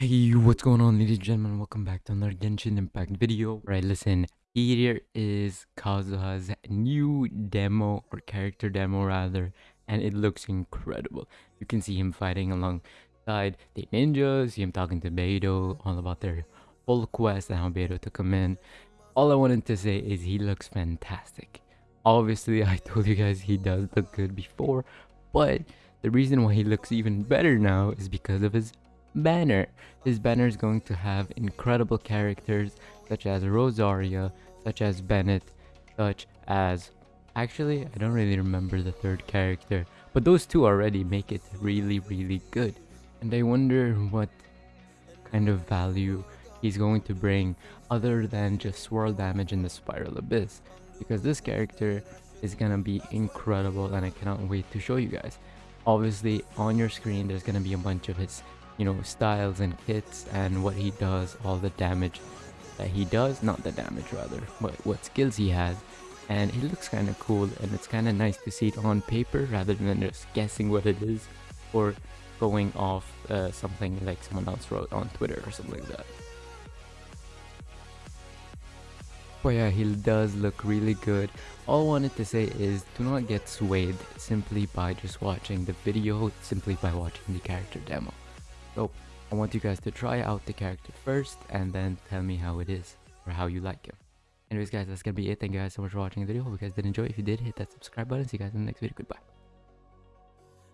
Hey, what's going on ladies and gentlemen? Welcome back to another Genshin Impact video. Right, listen, here is Kazuha's new demo, or character demo rather, and it looks incredible. You can see him fighting alongside the ninjas, see him talking to Beidou, all about their full quest and how Beidou took him in. All I wanted to say is he looks fantastic. Obviously, I told you guys he does look good before, but the reason why he looks even better now is because of his banner. His banner is going to have incredible characters such as Rosaria, such as Bennett, such as... Actually, I don't really remember the third character, but those two already make it really, really good. And I wonder what kind of value he's going to bring other than just swirl damage in the Spiral Abyss. Because this character is gonna be incredible and I cannot wait to show you guys. Obviously, on your screen, there's gonna be a bunch of his you know, styles and kits and what he does, all the damage that he does, not the damage rather, but what skills he has. And he looks kind of cool and it's kind of nice to see it on paper rather than just guessing what it is or going off uh, something like someone else wrote on Twitter or something like that. But yeah, he does look really good. All I wanted to say is do not get swayed simply by just watching the video, simply by watching the character demo. So I want you guys to try out the character first and then tell me how it is or how you like him. Anyways guys, that's gonna be it. Thank you guys so much for watching the video. Hope you guys did enjoy. If you did, hit that subscribe button. See you guys in the next video. Goodbye.